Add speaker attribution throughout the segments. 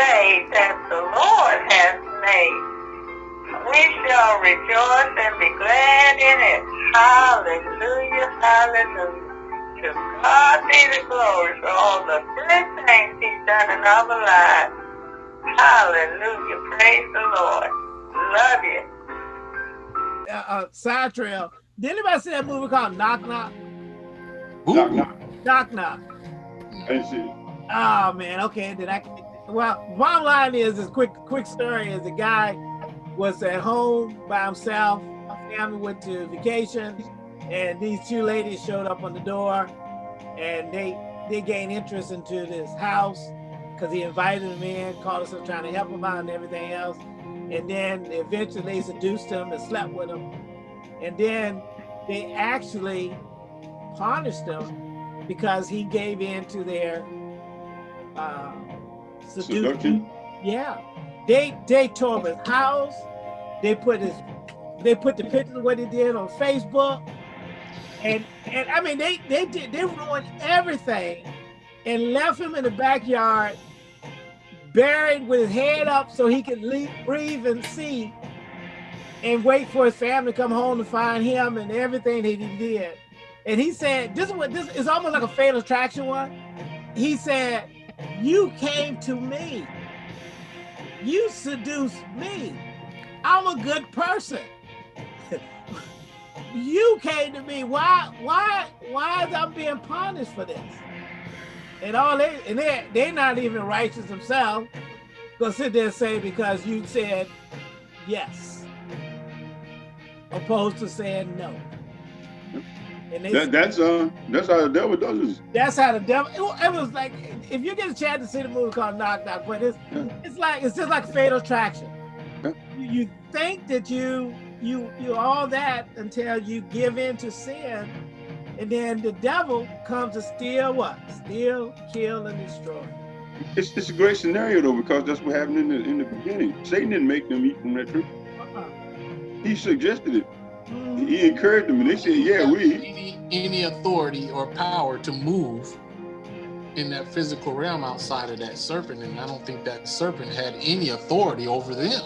Speaker 1: day that the Lord has made. We shall rejoice and be glad in it. Hallelujah, hallelujah. To God be the glory for all the good things he's done in our lives. Hallelujah, praise the Lord. Love you.
Speaker 2: Uh, uh, side trail. Did anybody see that movie called Knock Knock?
Speaker 3: Knock, knock.
Speaker 2: Knock Knock.
Speaker 3: I didn't see.
Speaker 2: Oh man, okay. Did I? Well, bottom line is this quick quick story is the guy was at home by himself. Family went to vacation, and these two ladies showed up on the door, and they they gained interest into this house because he invited them in, called us up trying to help him out and everything else. And then eventually they seduced him and slept with him. And then they actually punished him because he gave in to their uh, seduction. Yeah, they they tore his house. They put his they put the pictures of what he did on Facebook, and and I mean they they did they ruined everything, and left him in the backyard, buried with his head up so he could leave, breathe and see, and wait for his family to come home to find him and everything that he did. And he said, "This is what this is almost like a fatal attraction one." He said, "You came to me." You seduced me. I'm a good person. you came to me. Why, why, why is I being punished for this? And all they and they they're not even righteous themselves. Gonna sit there and say because you said yes, opposed to saying no. And they,
Speaker 3: That, that's uh, that's how the devil does it.
Speaker 2: that's how the devil. It, it was like if you get a chance to see the movie called Knock Knock, but it's
Speaker 3: Yeah.
Speaker 2: it's like it's just like Fatal Attraction.
Speaker 3: Yeah.
Speaker 2: You, you think that you you you all that until you give in to sin, and then the devil comes to steal what? Steal, kill, and destroy.
Speaker 3: It's, it's a great scenario though because that's what happened in the in the beginning. Satan didn't make them eat from that tree.
Speaker 2: Uh-uh.
Speaker 3: He suggested it. He encouraged them, and they said, "Yeah, we."
Speaker 4: any, any authority or power to move in that physical realm outside of that serpent, and I don't think that serpent had any authority over them.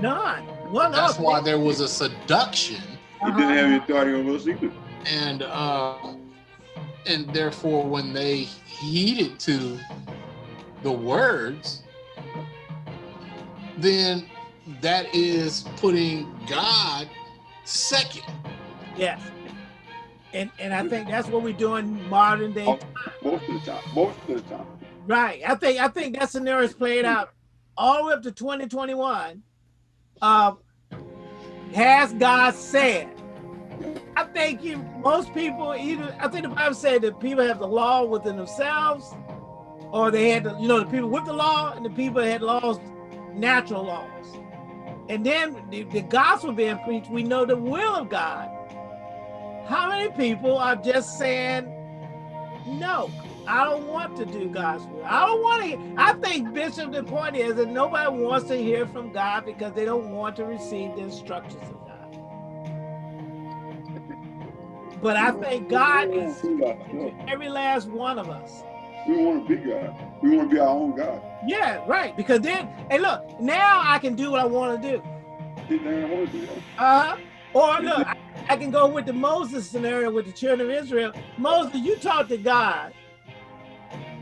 Speaker 2: None. One
Speaker 4: That's
Speaker 2: of
Speaker 4: why there was a seduction,
Speaker 3: He didn't have any authority over us either.
Speaker 4: and uh, and therefore, when they heeded to the words, then that is putting God second.
Speaker 2: Yes. And and I think that's what we're doing modern day.
Speaker 3: Oh. Most of the time. Most of the time.
Speaker 2: Right. I think I think that scenario is played out all the way up to 2021. Um, has God said? I think you most people either I think the Bible said that people have the law within themselves, or they had the, you know the people with the law and the people that had laws, natural laws. And then the, the gospel being preached, we know the will of God. How many people are just saying, no, I don't want to do God's will. I don't want to. I think, Bishop, the point is that nobody wants to hear from God because they don't want to receive the instructions of God. But I think God is every last one of us.
Speaker 3: We want to be God. We want to be our own God.
Speaker 2: Yeah, right. Because then, hey, look, now I can do what I want to do.
Speaker 3: He didn't want to do.
Speaker 2: Uh-huh. Or look, I, I can go with the Moses scenario with the children of Israel. Moses, you talk to God,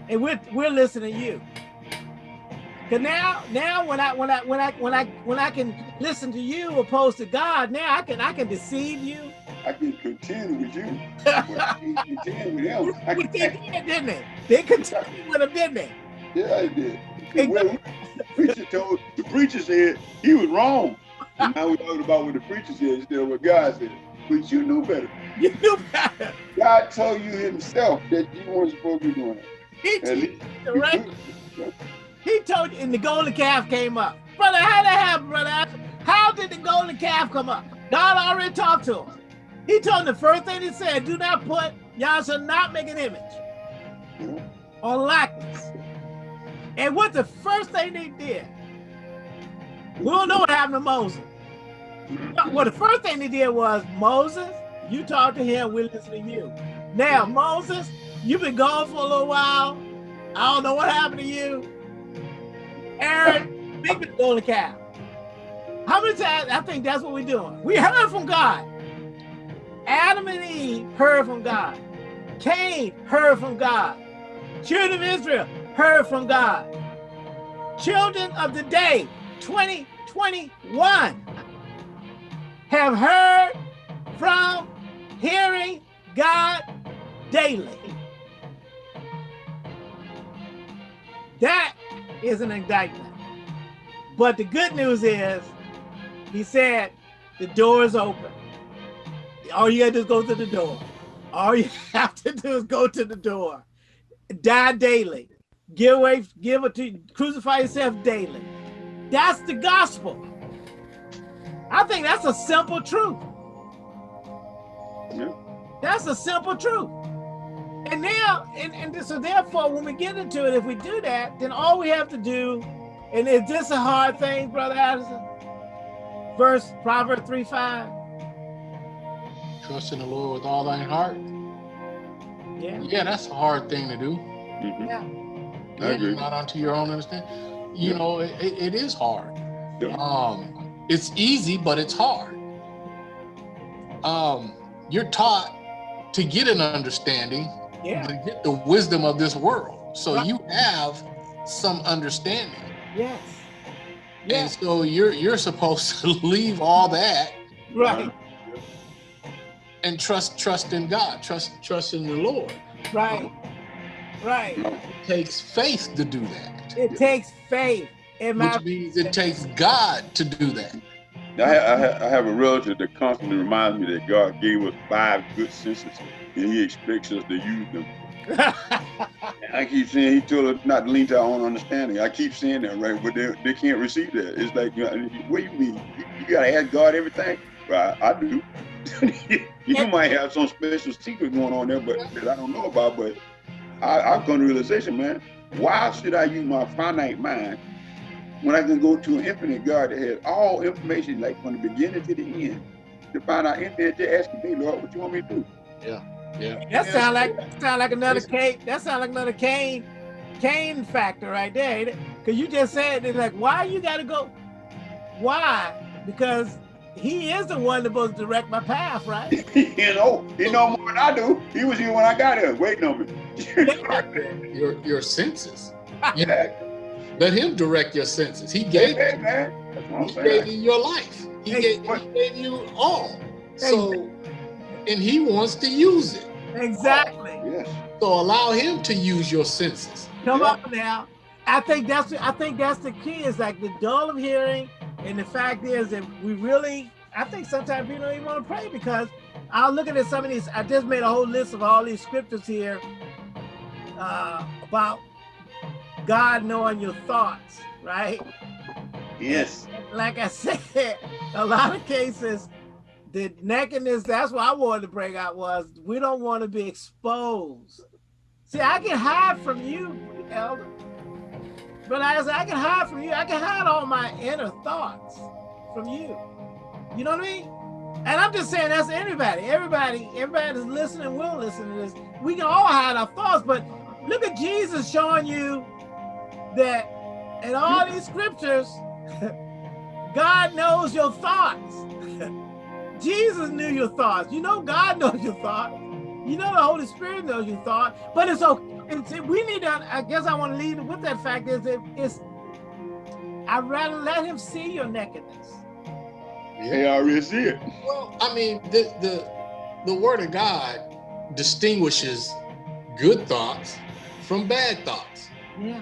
Speaker 2: and we're we're listening to you. Cause now, now when I when I when I when I when I can listen to you opposed to God, now I can I can deceive you.
Speaker 3: I can contend with you. But I can't contend with him. I
Speaker 2: But they
Speaker 3: can,
Speaker 2: did, didn't they? They contended with him, didn't they?
Speaker 3: yeah, I did. Well, the preacher told the preacher said he was wrong. And now we're talking about what the preacher said instead of what God said. But you knew better.
Speaker 2: You knew better.
Speaker 3: God told you himself that you weren't supposed to be doing it.
Speaker 2: He,
Speaker 3: At
Speaker 2: told
Speaker 3: least
Speaker 2: you, right? He told you, and the golden calf came up. Brother, how did that happen, brother? How did the golden calf come up? God already talked to him. He told him the first thing he said, do not put, y'all shall not make an image or likeness. And what the first thing they did, we don't know what happened to Moses. Well, the first thing they did was, Moses, you talk to him, we'll listen to you. Now, Moses, you've been gone for a little while. I don't know what happened to you. Aaron, make the golden calf. How many times? I think that's what we're doing. We heard from God. Adam and Eve heard from God. Cain heard from God. Children of Israel heard from God. Children of the day, 2021, have heard from hearing God daily. That is an indictment. But the good news is, he said, the door is open. All you gotta do is go to the door. All you have to do is go to the door. Die daily. Give away, give it to crucify yourself daily. That's the gospel. I think that's a simple truth.
Speaker 3: Yeah.
Speaker 2: That's a simple truth. And now, and, and so therefore, when we get into it, if we do that, then all we have to do, and is this a hard thing, Brother Addison? Verse Proverbs 3 5.
Speaker 4: Trust in the Lord with all thine heart.
Speaker 2: Yeah.
Speaker 4: Yeah, that's a hard thing to do.
Speaker 3: Mhm.
Speaker 2: Yeah.
Speaker 3: I agree.
Speaker 4: Not onto your own understanding. You
Speaker 3: Yeah.
Speaker 4: know, it, it it is hard.
Speaker 3: Yeah.
Speaker 4: Um, it's easy, but it's hard. Um, you're taught to get an understanding,
Speaker 2: Yeah.
Speaker 4: to get the wisdom of this world. So
Speaker 2: Right.
Speaker 4: you have some understanding.
Speaker 2: Yes.
Speaker 4: And so you're you're supposed to leave all that
Speaker 2: Right.
Speaker 4: And trust trust in God, trust trust in the Lord.
Speaker 2: Right. Right.
Speaker 4: It takes faith to do that,
Speaker 2: It takes faith in my
Speaker 4: which means it takes God to do that.
Speaker 3: I, I, I have a relative that constantly reminds me that God gave us five good senses, and He expects us to use them. I keep saying He told us not to lean to our own understanding. I keep saying that, right? But they, they can't receive that. It's like, you know, what do you mean? You, you gotta ask God everything? Right? I do. you might have some special secret going on there, but that I don't know about. But I, I've come to realization, man. Why should I use my finite mind when I can go to an infinite God that has all information, like from the beginning to the end, to find out anything? Just asking me, Lord, what you want me to do? Yeah, yeah.
Speaker 2: That sound like sound like another Cain. That sound like another Cain, Cain factor right there. Cause you just said it's like, why you gotta go? Why? Because he is the one that's supposed to direct my path, right?
Speaker 3: you know, he know more than I do. He was here when I got here, waiting on me.
Speaker 4: Your your senses.
Speaker 3: yeah,
Speaker 4: Let him direct your senses. He gave
Speaker 3: hey, man. That's what
Speaker 4: he gave you your life. He
Speaker 2: Hey,
Speaker 4: gave, he gave you all. So and he wants to use it.
Speaker 2: Exactly.
Speaker 3: Oh, yes.
Speaker 4: So allow him to use your senses.
Speaker 2: Come
Speaker 3: Yeah.
Speaker 2: on now. I think that's I think that's the key. Is like the dull of hearing, and the fact is that we really. I think sometimes people don't even want to pray because I'm looking at some of these. I just made a whole list of all these scriptures here uh, about God knowing your thoughts, right?
Speaker 3: Yes.
Speaker 2: Like I said, a lot of cases, the nakedness. That's what I wanted to bring out was we don't want to be exposed. See, I can hide from you, Elder. But I said, I can hide from you. I can hide all my inner thoughts from you. You know what I mean? And I'm just saying that's everybody. Everybody, everybody that's listening will listen to this. We can all hide our thoughts, but look at Jesus showing you that in all these scriptures, God knows your thoughts. Jesus knew your thoughts. You know God knows your thoughts. You know the Holy Spirit knows your thoughts, But it's okay. It's, we need to, I guess I want to lead with that fact is it's, I'd rather let him see your nakedness.
Speaker 3: They already see it.
Speaker 4: Well, I mean, the the the word of God distinguishes good thoughts from bad thoughts.
Speaker 2: Yeah.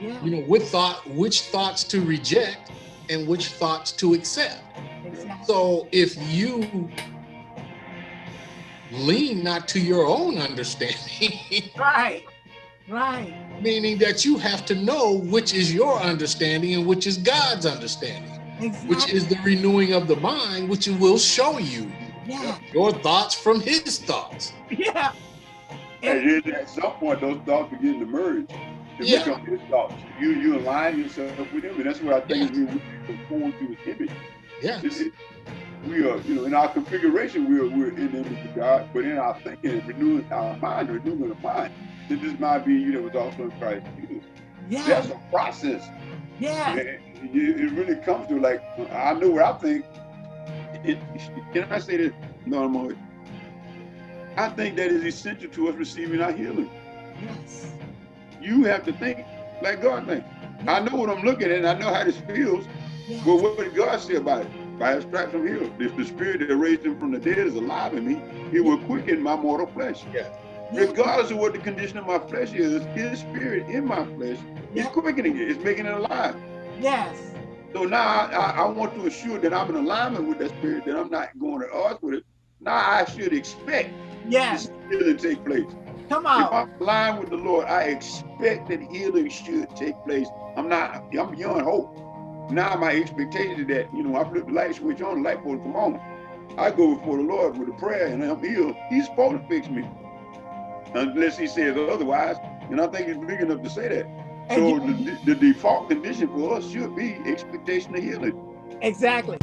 Speaker 2: Yeah.
Speaker 4: You know, with thought, which thoughts to reject and which thoughts to accept.
Speaker 2: Exactly.
Speaker 4: So if you lean not to your own understanding,
Speaker 2: Right. Right.
Speaker 4: meaning that you have to know which is your understanding and which is God's understanding,
Speaker 2: Exactly.
Speaker 4: which is the renewing of the mind, which will show you
Speaker 2: yeah.
Speaker 4: your thoughts from his thoughts.
Speaker 2: Yeah.
Speaker 3: And then at some point, those thoughts begin to merge. They
Speaker 4: Yeah.
Speaker 3: become his thoughts. You you align yourself with him, and that's what I think is we conform to his image.
Speaker 4: Yeah.
Speaker 3: It's- it- we are, you know, in our configuration, we're we're in the image of God, but in our thinking and renewing our mind, renewing the mind, that this mind being you that was also in Christ Jesus.
Speaker 2: Yeah.
Speaker 3: That's a process.
Speaker 2: Yeah.
Speaker 3: It, really comes to like I know what I think. It, can I say this? No, more. I think that is essential to us receiving our healing.
Speaker 2: Yes.
Speaker 3: You have to think like God thinks. I know what I'm looking at, and I know how this feels.
Speaker 2: Yes.
Speaker 3: But what did God say about it? By his stripes I'm healed. If the spirit that raised him from the dead is alive in me, it will quicken my mortal flesh.
Speaker 2: Yeah.
Speaker 3: Regardless of what the condition of my flesh is, his spirit in my flesh is quickening it. It's making it alive.
Speaker 2: Yes.
Speaker 3: So now I, I, want to assure that I'm in alignment with that spirit, that I'm not going to odds with it. Now I should expect
Speaker 2: Yes.
Speaker 3: this healing to take place.
Speaker 2: Come on. If.
Speaker 3: I'm aligned with the Lord, I expect that healing should take place. I'm not, I'm beyond hope. Now my expectation is that, you know, I flip the light switch on, the light bulb come on. I go before the Lord with a prayer and I'm healed. He's supposed to fix me. Unless he says otherwise. And I think he's big enough to say that.
Speaker 2: And
Speaker 3: So
Speaker 2: you-
Speaker 3: the, the default condition for us should be expectation of healing.
Speaker 2: Exactly.